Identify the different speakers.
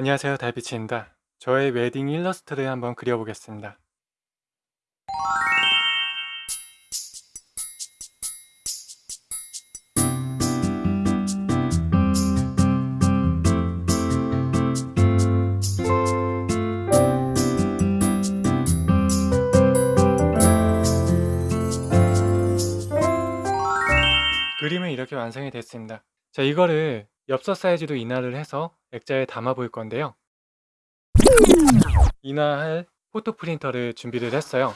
Speaker 1: 안녕하세요 달빛입니다. 저의 웨딩 일러스트를 한번 그려보겠습니다. 그림은 이렇게 완성이 됐습니다. 자 이거를 엽서 사이즈로 인화를 해서 액자에 담아 볼 건데요. 인화할 포토 프린터를 준비를 했어요.